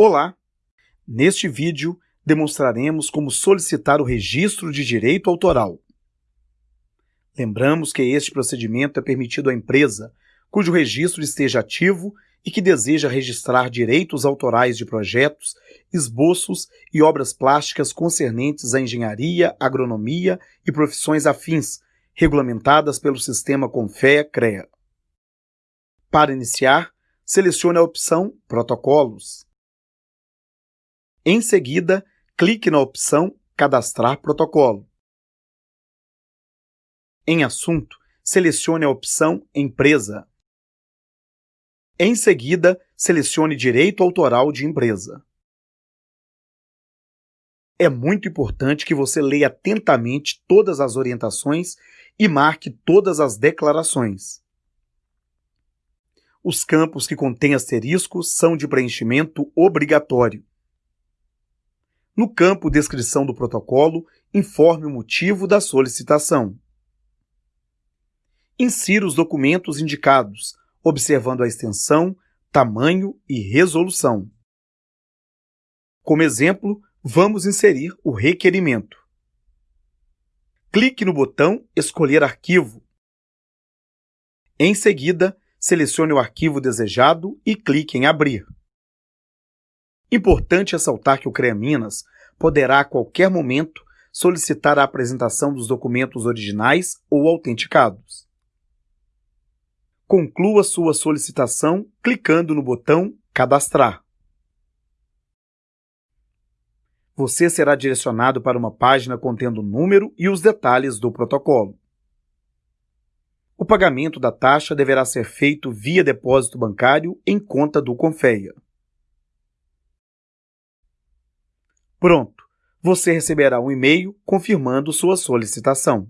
Olá! Neste vídeo, demonstraremos como solicitar o registro de direito autoral. Lembramos que este procedimento é permitido à empresa cujo registro esteja ativo e que deseja registrar direitos autorais de projetos, esboços e obras plásticas concernentes à engenharia, agronomia e profissões afins, regulamentadas pelo sistema Confea-CREA. Para iniciar, selecione a opção Protocolos. Em seguida, clique na opção Cadastrar protocolo. Em Assunto, selecione a opção Empresa. Em seguida, selecione Direito Autoral de Empresa. É muito importante que você leia atentamente todas as orientações e marque todas as declarações. Os campos que contêm asteriscos são de preenchimento obrigatório. No campo Descrição do protocolo, informe o motivo da solicitação. Insira os documentos indicados, observando a extensão, tamanho e resolução. Como exemplo, vamos inserir o requerimento. Clique no botão Escolher arquivo. Em seguida, selecione o arquivo desejado e clique em Abrir. Importante ressaltar que o CREA Minas poderá a qualquer momento solicitar a apresentação dos documentos originais ou autenticados. Conclua sua solicitação clicando no botão Cadastrar. Você será direcionado para uma página contendo o número e os detalhes do protocolo. O pagamento da taxa deverá ser feito via depósito bancário em conta do Confeia. Pronto! Você receberá um e-mail confirmando sua solicitação.